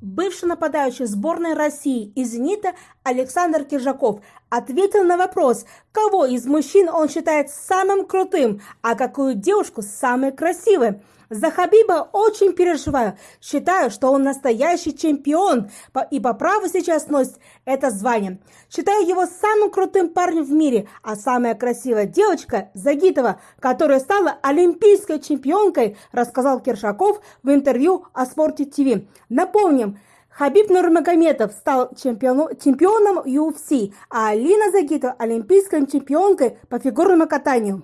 Бывший нападающий сборной России из «Зенита» Александр Киржаков ответил на вопрос, кого из мужчин он считает самым крутым, а какую девушку самой красивой. За Хабиба очень переживаю. Считаю, что он настоящий чемпион и по праву сейчас носит это звание. Считаю его самым крутым парнем в мире, а самая красивая девочка Загитова, которая стала олимпийской чемпионкой, рассказал Киршаков в интервью о Спорте ТВ. Напомним, Хабиб Нурмагомедов стал чемпионом, чемпионом UFC, а Алина Загитова – олимпийской чемпионкой по фигурному катанию.